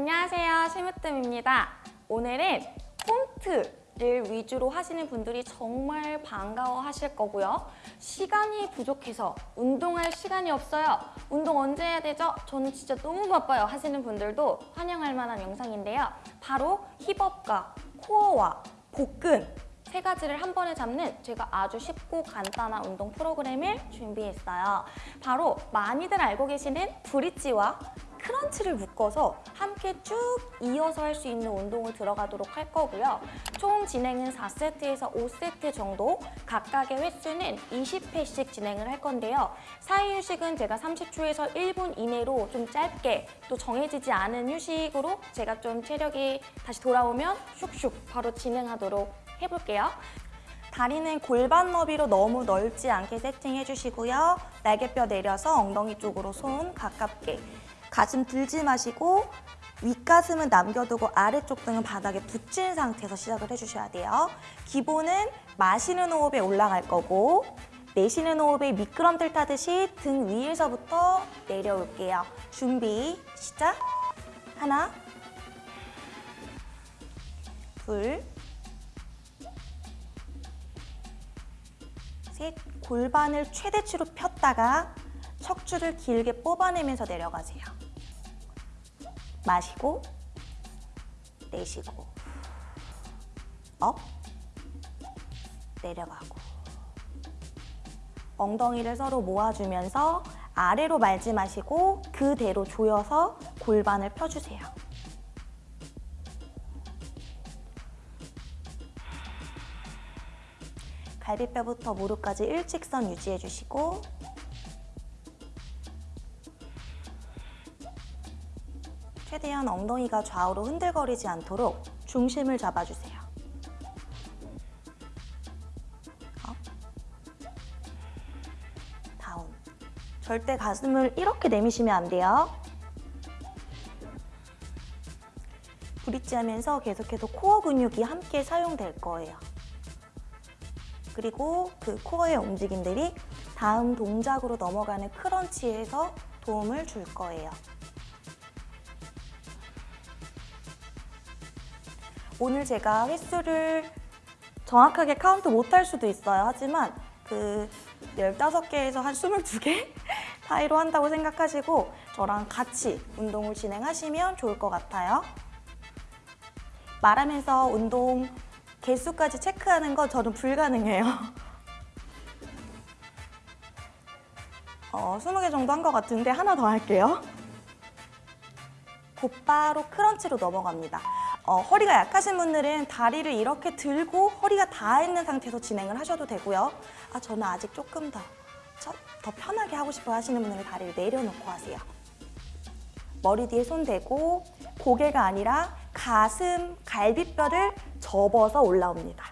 안녕하세요. 심으뜸입니다. 오늘은 홈트를 위주로 하시는 분들이 정말 반가워 하실 거고요. 시간이 부족해서 운동할 시간이 없어요. 운동 언제 해야 되죠? 저는 진짜 너무 바빠요. 하시는 분들도 환영할 만한 영상인데요. 바로 힙업과 코어와 복근 세 가지를 한 번에 잡는 제가 아주 쉽고 간단한 운동 프로그램을 준비했어요. 바로 많이들 알고 계시는 브릿지와 크런치를 묶어서 함께 쭉 이어서 할 수 있는 운동을 들어가도록 할 거고요. 총 진행은 4세트에서 5세트 정도, 각각의 횟수는 20회씩 진행을 할 건데요. 사이 휴식은 제가 30초에서 1분 이내로 좀 짧게 또 정해지지 않은 휴식으로 제가 좀 체력이 다시 돌아오면 슉슉 바로 진행하도록 해볼게요. 다리는 골반 너비로 너무 넓지 않게 세팅해 주시고요. 날개뼈 내려서 엉덩이 쪽으로 손 가깝게. 가슴 들지 마시고 윗가슴은 남겨두고 아래쪽 등은 바닥에 붙인 상태에서 시작을 해주셔야 돼요. 기본은 마시는 호흡에 올라갈 거고 내쉬는 호흡에 미끄럼틀 타듯이 등 위에서부터 내려올게요. 준비, 시작! 하나, 둘, 셋, 골반을 최대치로 폈다가 척추를 길게 뽑아내면서 내려가세요. 마시고, 내쉬고, up, 내려가고. 엉덩이를 서로 모아주면서 아래로 말지 마시고 그대로 조여서 골반을 펴주세요. 갈비뼈부터 무릎까지 일직선 유지해 주시고 최대한 엉덩이가 좌우로 흔들거리지 않도록 중심을 잡아주세요. up, down. 절대 가슴을 이렇게 내미시면 안 돼요. bridge 하면서 계속해서 core 근육이 함께 사용될 거예요. 그리고 그 코어의 움직임들이 다음 동작으로 넘어가는 crunch에서 도움을 줄 거예요. 오늘 제가 횟수를 정확하게 카운트 못 할 수도 있어요. 하지만 그 15개에서 한 22개 사이로 한다고 생각하시고 저랑 같이 운동을 진행하시면 좋을 것 같아요. 말하면서 운동 개수까지 체크하는 건 저는 불가능해요. 어, 20개 정도 한 것 같은데 하나 더 할게요. 곧바로 크런치로 넘어갑니다. 어, 허리가 약하신 분들은 다리를 이렇게 들고 허리가 닿아 있는 상태에서 진행을 하셔도 되고요. 아 저는 아직 조금 더, 더 편하게 하고 싶어 하시는 분들은 다리를 내려놓고 하세요. 머리 뒤에 손 대고 고개가 아니라 가슴, 갈비뼈를 접어서 올라옵니다.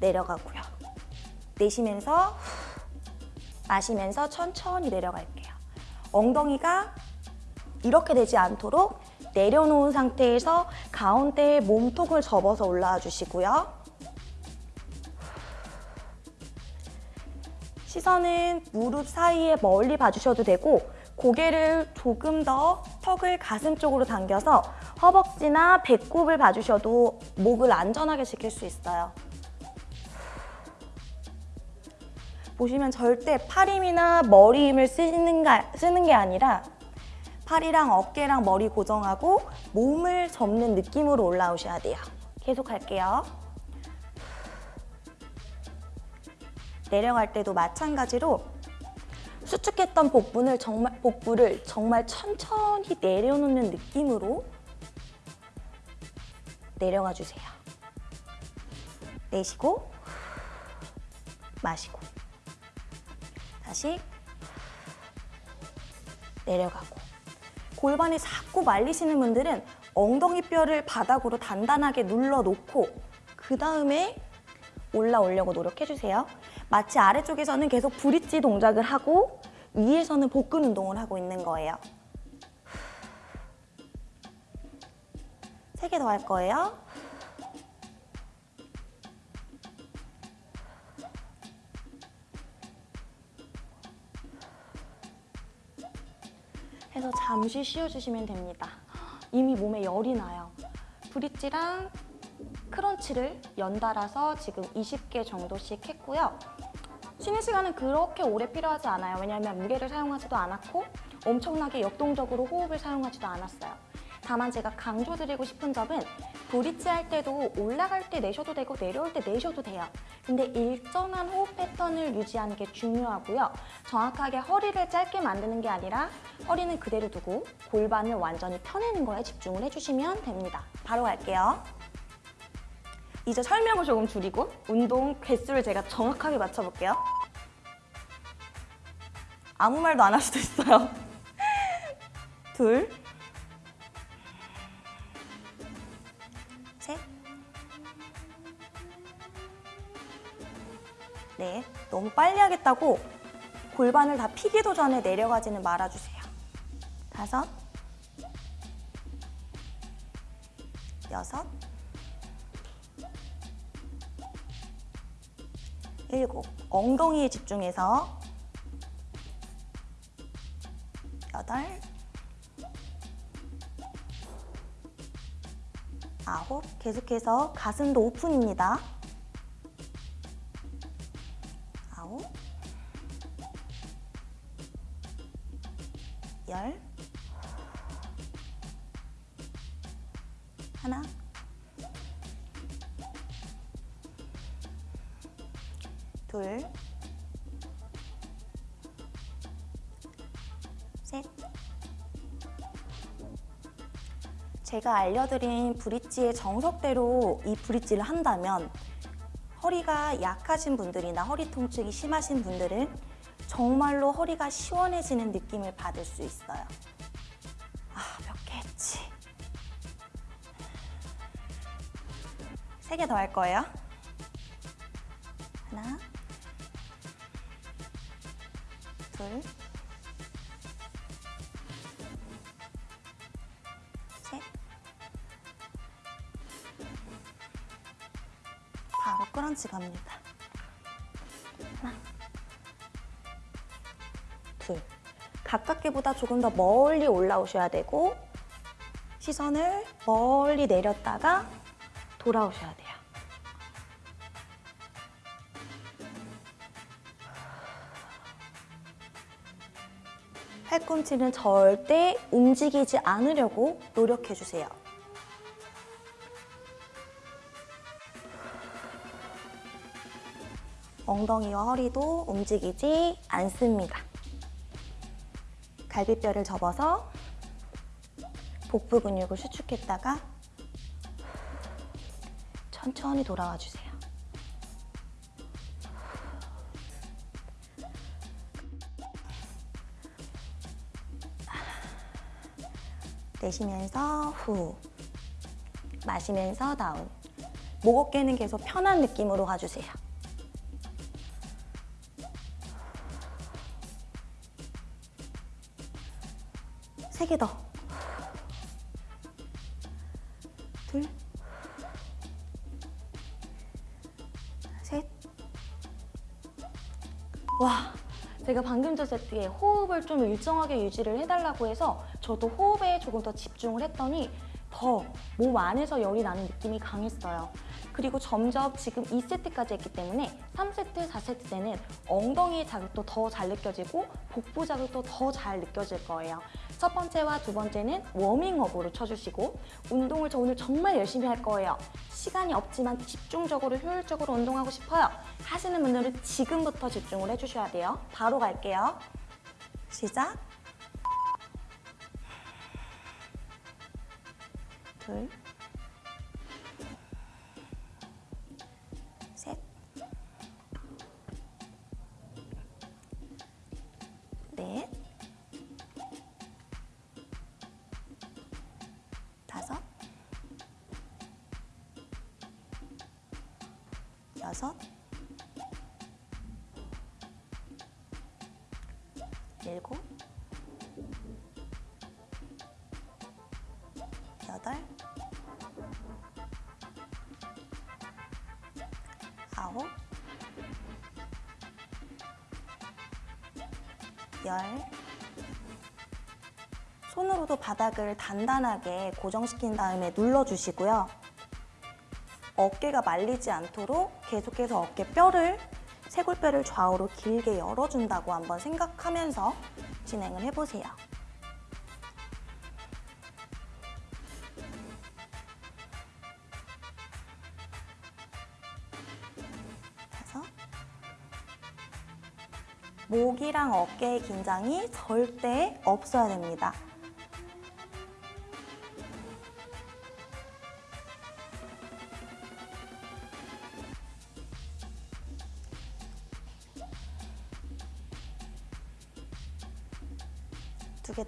내려가고요. 내쉬면서 마시면서 천천히 내려갈게요. 엉덩이가 이렇게 되지 않도록 내려놓은 상태에서 가운데에 몸통을 접어서 올라와 주시고요. 시선은 무릎 사이에 멀리 봐주셔도 되고 고개를 조금 더 턱을 가슴 쪽으로 당겨서 허벅지나 배꼽을 봐주셔도 목을 안전하게 지킬 수 있어요. 보시면 절대 팔 힘이나 머리 힘을 쓰는, 쓰는 게 아니라 팔이랑 어깨랑 머리 고정하고 몸을 접는 느낌으로 올라오셔야 돼요. 계속 할게요. 내려갈 때도 마찬가지로 수축했던 복부를 정말, 복부를 정말 천천히 내려놓는 느낌으로 내려가 주세요. 내쉬고 마시고 다시 내려가고 골반이 자꾸 말리시는 분들은 엉덩이 뼈를 바닥으로 단단하게 눌러놓고 그 다음에 올라오려고 노력해주세요. 마치 아래쪽에서는 계속 브릿지 동작을 하고 위에서는 복근 운동을 하고 있는 거예요. 세 개 더 할 거예요. 해서 잠시 쉬어주시면 됩니다. 이미 몸에 열이 나요. 브릿지랑 크런치를 연달아서 지금 20개 정도씩 했고요. 쉬는 시간은 그렇게 오래 필요하지 않아요. 왜냐하면 무게를 사용하지도 않았고 엄청나게 역동적으로 호흡을 사용하지도 않았어요. 다만 제가 강조드리고 싶은 점은 브릿지 할 때도 올라갈 때 내셔도 되고 내려올 때 내셔도 돼요. 근데 일정한 호흡 패턴을 유지하는 게 중요하고요. 정확하게 허리를 짧게 만드는 게 아니라 허리는 그대로 두고 골반을 완전히 펴내는 거에 집중을 해주시면 됩니다. 바로 갈게요. 이제 설명을 조금 줄이고 운동 개수를 제가 정확하게 맞춰볼게요. 아무 말도 안 할 수도 있어요. 둘, 너무 빨리 하겠다고 골반을 다 피기도 전에 내려가지는 말아주세요. 다섯, 여섯, 일곱. 엉덩이에 집중해서 여덟, 아홉. 계속해서 가슴도 오픈입니다. 열, 하나, 둘, 셋. 제가 알려드린 브릿지의 정석대로 이 브릿지를 한다면 허리가 약하신 분들이나 허리 통증이 심하신 분들은 정말로 허리가 시원해지는 느낌을 받을 수 있어요. 아, 몇 개 했지? 세 개 더 할 거예요. 하나, 둘, 셋. 바로 크런치 갑니다. 가깝게보다 조금 더 멀리 올라오셔야 되고 시선을 멀리 내렸다가 돌아오셔야 돼요. 팔꿈치는 절대 움직이지 않으려고 노력해 주세요. 엉덩이와 허리도 움직이지 않습니다. 갈비뼈를 접어서 복부 근육을 수축했다가 천천히 돌아와 주세요. 내쉬면서 후 마시면서 다운 목 어깨는 계속 편한 느낌으로 가주세요. 세 개 더. 둘. 셋. 와, 제가 방금 전 세트에 호흡을 좀 일정하게 유지를 해달라고 해서 저도 호흡에 조금 더 집중을 했더니 더 몸 안에서 열이 나는 느낌이 강했어요. 그리고 점점 지금 2세트까지 했기 때문에 3세트, 4세트 때는 엉덩이 자극도 더 잘 느껴지고 복부 자극도 더 잘 느껴질 거예요. 첫 번째와 두 번째는 워밍업으로 쳐주시고 운동을 저 오늘 정말 열심히 할 거예요. 시간이 없지만 집중적으로 효율적으로 운동하고 싶어요. 하시는 분들은 지금부터 집중을 해주셔야 돼요. 바로 갈게요. 시작. 둘, 여섯, 일곱, 여덟, 아홉, 열. 손으로도 바닥을 단단하게 고정시킨 다음에 눌러주시고요. 어깨가 말리지 않도록 계속해서 어깨 뼈를 쇄골뼈를 좌우로 길게 열어준다고 한번 생각하면서 진행을 해보세요. 다섯 목이랑 어깨의 긴장이 절대 없어야 됩니다.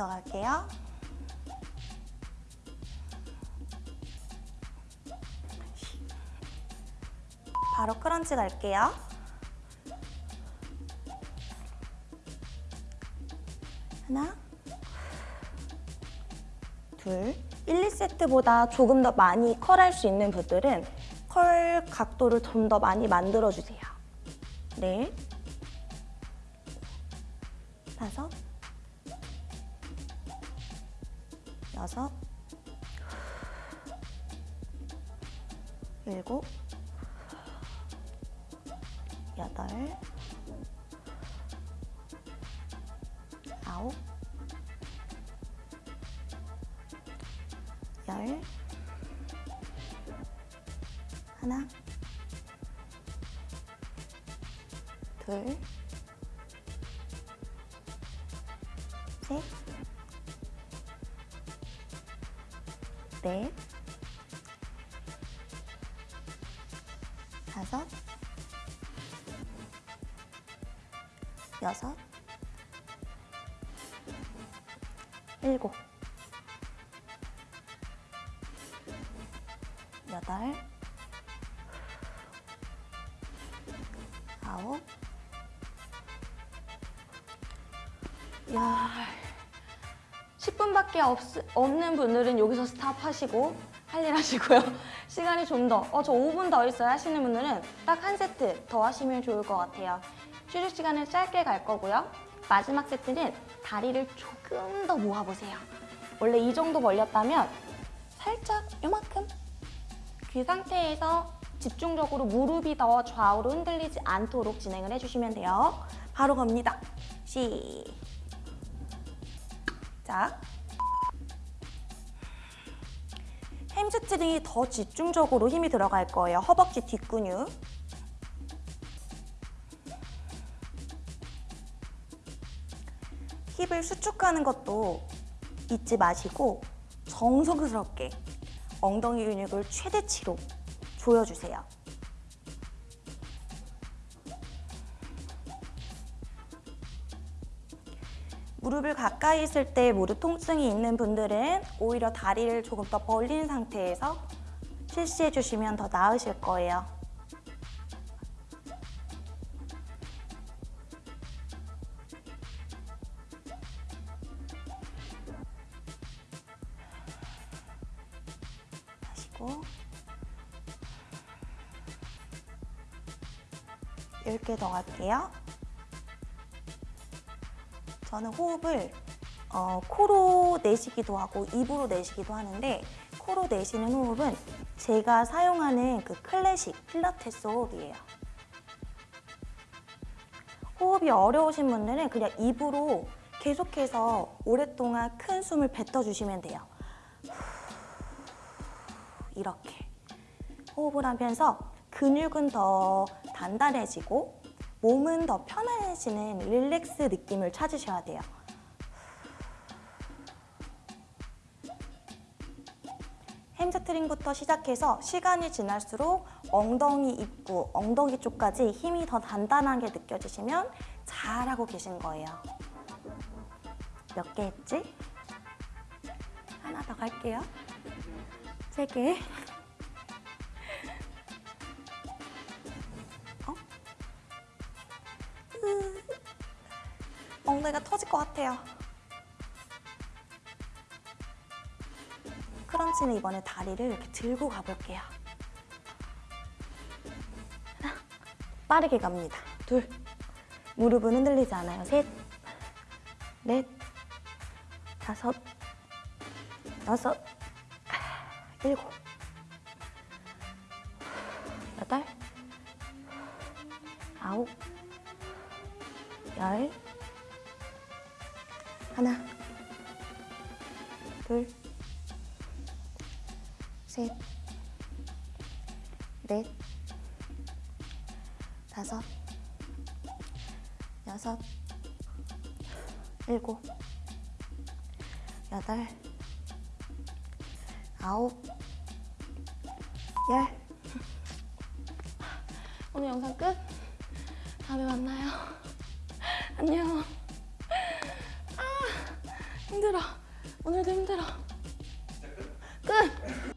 더 갈게요. 바로 크런치 갈게요. 하나, 둘, 1, 2세트보다 조금 더 많이 컬할 수 있는 분들은 컬 각도를 좀 더 많이 만들어주세요. 네, 여덟, 아홉, 열, 하나, 둘, 셋, 넷, 다섯, 여섯, 일곱, 여덟, 아홉, 야, 10분밖에 없, 없는 분들은 여기서 스탑하시고 할 일 하시고요. 시간이 좀 더, 어, 저 5분 더 있어요 하시는 분들은 딱 한 세트 더 하시면 좋을 것 같아요. 휴식 시간을 짧게 갈 거고요. 마지막 세트는 다리를 조금 더 모아보세요. 원래 이 정도 벌렸다면 살짝 요만큼 그 상태에서 집중적으로 무릎이 더 좌우로 흔들리지 않도록 진행을 해주시면 돼요. 바로 갑니다. 시작. hamstring이 더 집중적으로 힘이 들어갈 거예요. 허벅지 뒷근육. 힙을 수축하는 것도 잊지 마시고 정성스럽게 엉덩이 근육을 최대치로 조여주세요. 무릎을 가까이 있을 때 무릎 통증이 있는 분들은 오히려 다리를 조금 더 벌린 상태에서 실시해 주시면 더 나으실 거예요. 10개 더 갈게요. 저는 호흡을 어, 코로 내쉬기도 하고 입으로 내쉬기도 하는데 코로 내쉬는 호흡은 제가 사용하는 그 클래식 필라테스 호흡이에요. 호흡이 어려우신 분들은 그냥 입으로 계속해서 오랫동안 큰 숨을 뱉어주시면 돼요. 이렇게 호흡을 하면서 근육은 더 단단해지고 몸은 더 편안해지는 릴렉스 느낌을 찾으셔야 돼요. 햄스트링부터 시작해서 시간이 지날수록 엉덩이 입구, 엉덩이 쪽까지 힘이 더 단단하게 느껴지시면 잘하고 계신 거예요. 몇 개 했지? 하나 더 갈게요. 세 개. 엉덩이가 터질 것 같아요. 크런치는 이번에 다리를 이렇게 들고 가볼게요. 하나, 빠르게 갑니다. 둘, 무릎은 흔들리지 않아요. 셋, 넷, 다섯, 여섯, 일곱, 여덟, 아홉, 열, 셋, 넷, 다섯, 여섯, 일곱, 여덟, 아홉, 열. 오늘 영상 끝. 다음에 만나요. 안녕. 아, 힘들어. 오늘도 힘들어. 끝.